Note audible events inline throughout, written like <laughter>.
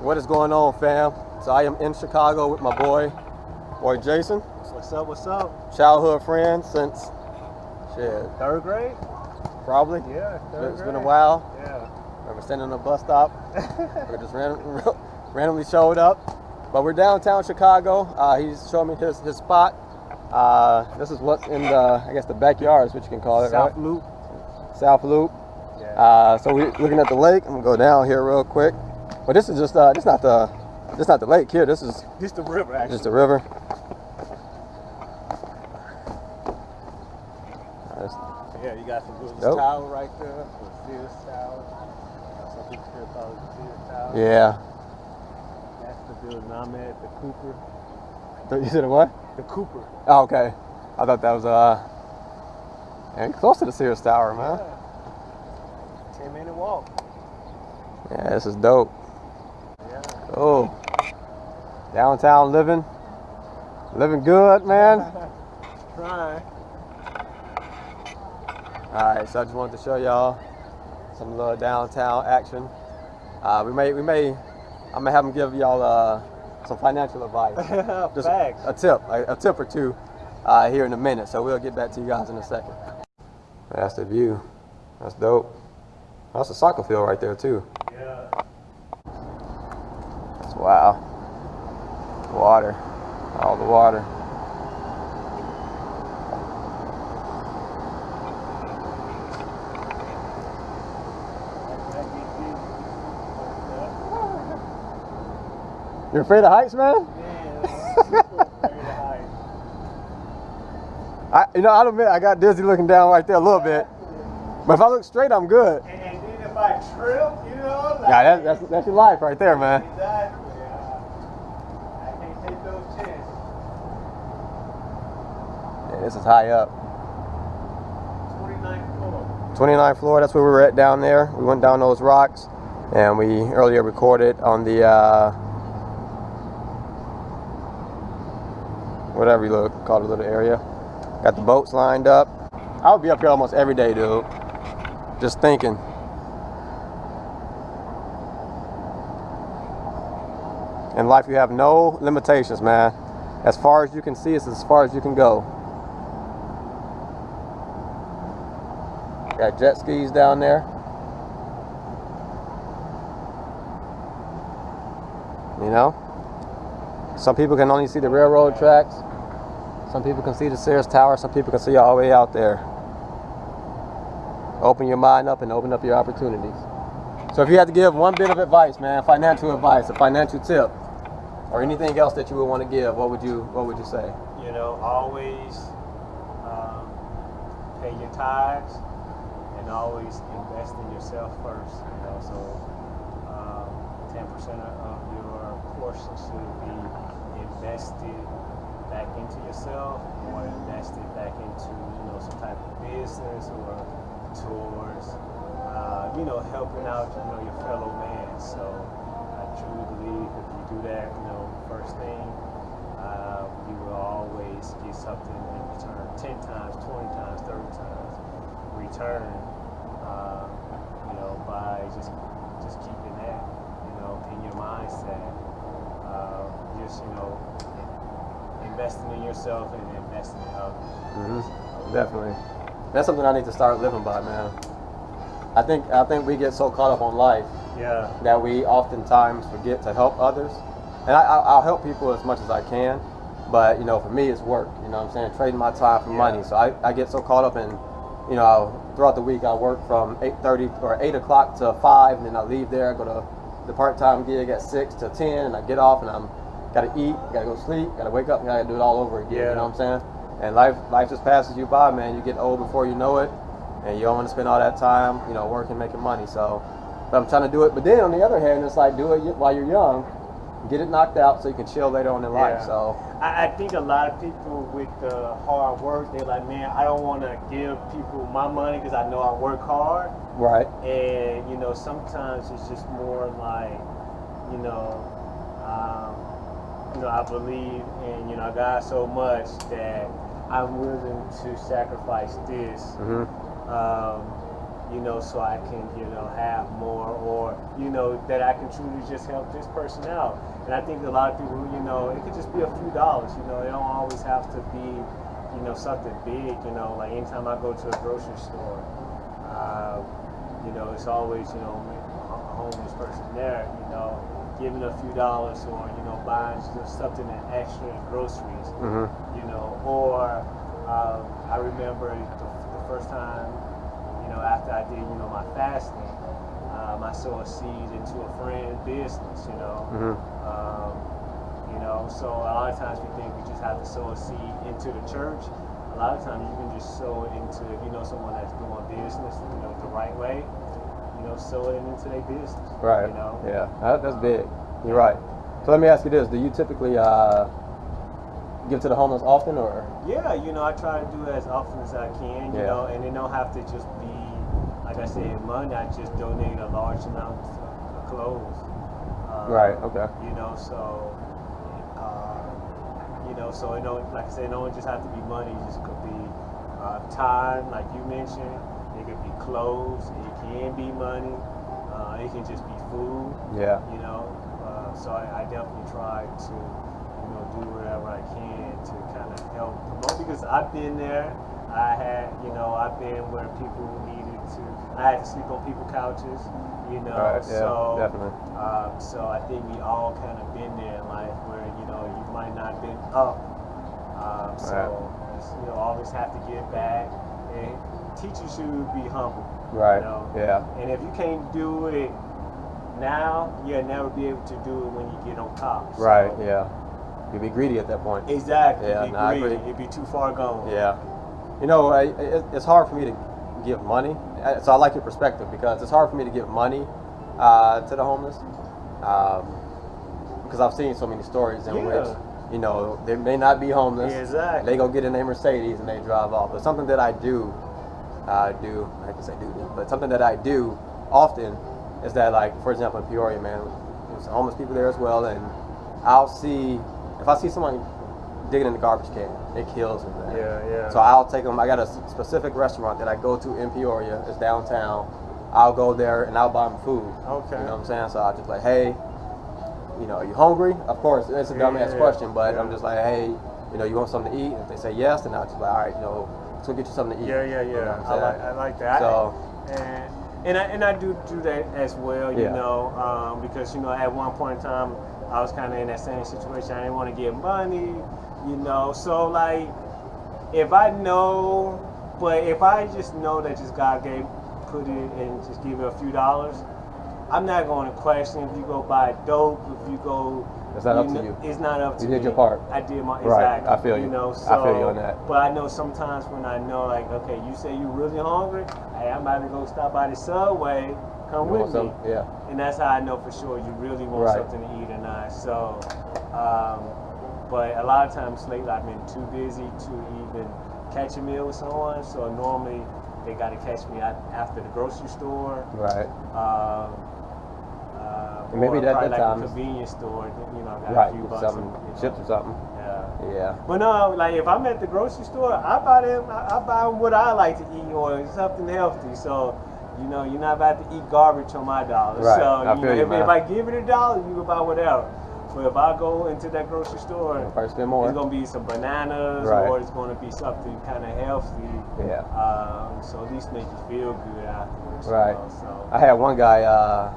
What is going on, fam? So I am in Chicago with my boy, boy Jason. What's up? What's up? Childhood friend since shit, Third grade? probably. Yeah, third It's grade. been a while. Yeah. We're standing on a bus stop. <laughs> we just ran, <laughs> randomly showed up, but we're downtown Chicago. Uh, he's showing me his his spot. Uh, this is what's in the I guess the backyard is what you can call it, South right? Loop. South Loop. Yeah. Uh, so we're looking at the lake. I'm gonna go down here real quick. But this is just uh, this not the this not the lake here. This is Just the river, actually. just the river. Yeah, you got some Willis Nope. Tower right there. The Sears Tower. Uh, Some people still call it Sears Tower. yeah. That's the building I'm at, the Cooper. You said what? The Cooper. Oh, okay. I thought that was uh, man, close to the Sears Tower, man. Yeah. Ten minute walk. Yeah, this is dope. Yeah. Oh, downtown living, living good, man. <laughs> Trying. All right, so I just wanted to show y'all some little downtown action. Uh, we may, we may, I may have them give y'all uh, some financial advice, <laughs> just Facts. a tip, a, a tip or two, uh, here in a minute. So we'll get back to you guys in a second. That's the view. That's dope. That's a soccer field right there too. Yeah. That's wow. Water, all the water. You're afraid of heights, man? I, you know, I'll admit I got dizzy looking down right there a little bit. But if I look straight, I'm good. And then if I trip, you know, like, Yeah, that, that's that's your life right there, man. Exactly. Yeah. I can't take those chances. Yeah, this is high up. 29th floor. 29th floor, that's where we were at down there. We went down those rocks and we earlier recorded on the uh, whatever you look call it a little area. Got the boats lined up. I would be up here almost every day, dude. Just thinking. In life, you have no limitations, man. As far as you can see, it's as far as you can go. Got jet skis down there. You know? Some people can only see the railroad tracks. Some people can see the Sears Tower. Some people can see all the way out there. Open your mind up and open up your opportunities. So if you had to give one bit of advice, man, financial advice, a financial tip, or anything else that you would want to give, what would you what would you say? You know, always um, pay your tithes and always invest in yourself first. You know, so um, ten percent of your portion should be invested back into yourself, or invested back into you know some type of business or towards uh, you know helping out you know your fellow man. So I truly believe if you do that, you know, first thing uh, you will always get something in return 10 times, 20 times, 30 times return, by just just keeping that, you know, in your mindset. Uh, just, you know, investing in yourself and investing in others. Mm-hmm. Definitely. That's something I need to start living by, man. I think I think we get so caught up on life Yeah. that we oftentimes forget to help others. And I, I- I'll help people as much as I can, but you know, for me, it's work. You know, what I'm saying trading my time for Yeah. money. So I, I get so caught up in, you know, throughout the week I work from 8:30 or 8 o'clock to 5, and then I leave there. I go to the part-time gig at 6 to 10, and I get off, and I'm gotta eat, gotta go sleep, gotta wake up, and gotta do it all over again. Yeah. You know what I'm saying? And life life just passes you by, man. You get old before you know it, and you don't want to spend all that time, you know, working, making money. So, but I'm trying to do it. But then on the other hand, it's like do it while you're young, get it knocked out so you can chill later on in life. Yeah. So, I, I think a lot of people with the hard work, they're like, man, I don't want to give people my money because I know I work hard. right, And, you know, sometimes it's just more like, you know, um, you know, I believe in, you know, God so much that I'm willing to sacrifice this hmm um, you know, so I can, you know, have more, or you know, that I can truly just help this person out. And I think a lot of people, you know, it could just be a few dollars. You know, it don't always have to be, you know, something big. You know, like anytime I go to a grocery store, uh, you know, it's always, you know, a homeless person there. You know giving a few dollars or you know buying just something extra in groceries mm-hmm. you know or um, I remember the, the, first time you know after I did you know my fasting um, I sowed a seed into a friend's business you know mm-hmm. um, you know so a lot of times we think we just have to sow a seed into the church a lot of times you can just sow it into if you know someone that's doing business you know the right way you know, sell it into their business. Right. You know? Yeah, that, that's big. You're right. So let me ask you this: Do you typically uh, give to the homeless often, or? Yeah, you know, I try to do it as often as I can. You Yeah. know, and it don't have to just be, I said, money. I just donate a large amount of clothes. Uh, Right. Okay. You know, so. Uh, you know, so it don't, like I said, it don't just have to be money. It just could be uh, time, like you mentioned. It could be clothes. It can be money. Uh, it can just be food. Yeah. You know, uh, so I, I definitely try to, you know, do whatever I can to kind of help promote because I've been there. I had, you know, I've been where people needed to. I had to sleep on people's couches. You know, Right, yeah, so definitely. um, so I think we all kind of been there in life where you know you might not been up. Um, so Right. you know, always have to give back and teachers should be humble. Right. You know? Yeah. And if you can't do it now, you'll never be able to do it when you get on top. So- Right. Yeah. You'd be greedy at that point. Exactly. Yeah, It'd be no, I greedy. It'd be too far gone. Yeah. You know, I, it, it's hard for me to give money. So I like your perspective because it's hard for me to give money uh, to the homeless um, because I've seen so many stories in Yeah. which you know they may not be homeless. Yeah, exactly. They go get in their Mercedes and they drive off. But something that I do, uh, do I to say do, do, but something that I do often is that like for example in Peoria, man, there's homeless people there as well, and I'll see if I see someone digging in the garbage can, it kills me, man. Yeah, yeah. So I'll take them. I got a specific restaurant that I go to in Peoria. It's downtown. I'll go there and I'll buy them food. Okay. You know what I'm saying? So I'll just like, hey, you know, are you hungry? Of course, it's a Yeah, dumbass yeah, question, but yeah. I'm just like, hey, you know, you want something to eat? And If they say yes, then I'll just like, all right, you know, let's go get you something to eat. Yeah, yeah, You know yeah. I like. I like that. So- and and I and I do do that as well. You Yeah. know, um, because you know at one point in time I was kind of in that same situation. I didn't want to get money. You know, so like if I know, but if I just know that just God gave put it and just give you a few dollars. I'm not going to question if you go buy dope, if you go. It's not up to you. It's not up to You You did your part. I did my Right, exactly. I feel you. you know, I feel you so- on that. But I know sometimes when I know, like, okay, you say you really hungry. Hey, I'm about to go stop by the subway. Come You with me. some? Yeah. And that's how I know for sure you really want Right. something to eat or not. So, um, but a lot of times lately I've been too busy to even catch a meal with someone. So normally they got to catch me at, after the grocery store. Right. Um, uh, maybe that- probably that like times- a convenience store. You know, got a few bucks. something, and, you know, chips or something. Yeah. Yeah. But no, like if I'm at the grocery store, I buy them. I, I buy them what I like to eat or something healthy. So, you know, you're not about to eat garbage on my dollar. Right. So, I you know, you, if, if I give it a dollar, you can buy whatever. But if I go into that grocery store, it's gonna be some bananas Right. or it's gonna be something kind of healthy. Yeah. Um, so at least make you feel good afterwards. you Right. know, so. I had one guy uh,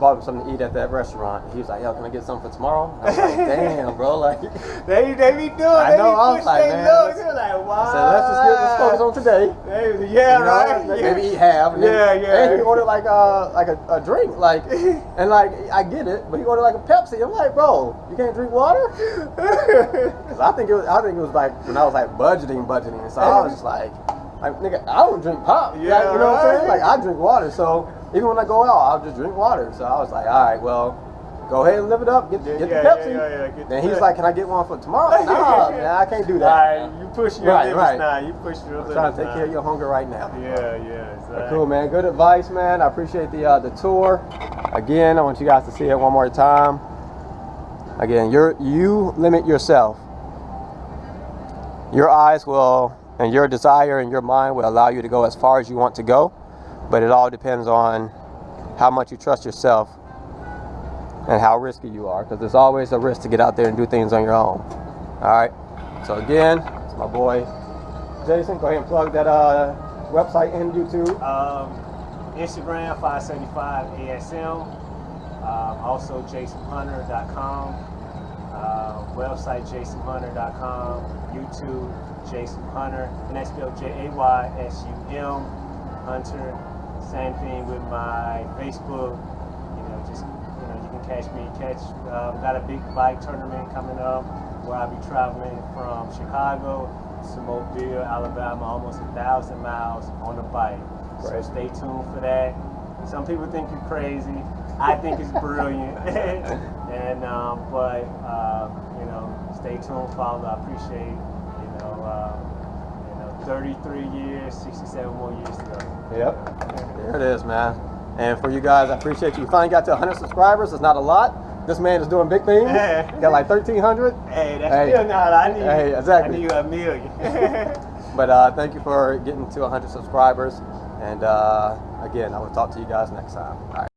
bought him something to eat at that restaurant. He was like, "Yo, can I get something for tomorrow?" I was like, <laughs> "Damn, bro!" Like, They they be doing. I know, Be I was like, man, They're like, I said, "Let's just get let's focus on today." They- yeah, You know, right. like, yeah. Maybe eat half. And then, Yeah, yeah. And he ordered like uh like a, a drink, like, <laughs> and like I get it, but he ordered like a Pepsi. I'm like, bro, you can't drink water? <laughs> Cause I think it was I think it was like when I was like budgeting, budgeting. So I was just like, like nigga, I don't drink pop. Like, Yeah, you know what I'm saying? Like I drink water. So even when I go out, I'll just drink water. So I was like, all right, well. Go ahead and live it up. Get, Yeah, get yeah, the Pepsi. yeah, yeah, yeah, get the he's like, "Can I get one for tomorrow?" <laughs> Nah, man, I can't do that. Right, you push your Right, limits right. now. You push your I'm limits trying to take now. care of your hunger right now. Yeah, yeah, exactly. Cool, man. Good advice, man. I appreciate the uh, the tour. Again, I want you guys to see it one more time. Again, you're you limit yourself. Your eyes will and your desire and your mind will allow you to go as far as you want to go. But it all depends on how much you trust yourself and how risky you are, because there's always a risk to get out there and do things on your own. All right. So again, it's my boy Jason. Go ahead and plug that uh, website and YouTube. Um, Instagram 575 ASM. Um, also jaysumhunter.com. Uh, website jaysumhunter.com. YouTube Jaysum Hunter. And that's spelled J A Y S U M Hunter. Same thing with my Facebook. Catch me. Catch. Um, got a big bike tournament coming up where I'll be traveling from Chicago to Mobile, Alabama, almost a thousand miles on a bike. So stay tuned for that. Some people think you're crazy. I think it's brilliant. <laughs> and um, but um, you know, stay tuned, follow. I appreciate you know, uh, you know, 33 years, 67 more years to go. Yep. There it is, man. And for you guys, I appreciate you. You finally got to 100 subscribers. It's not a lot. This man is doing big things. Yeah. Got like 1,300. Hey, that's Hey. still not. I need. Hey, exactly. I need a million. <laughs> But uh, thank you for getting to 100 subscribers. And uh, again, I will talk to you guys next time. All right.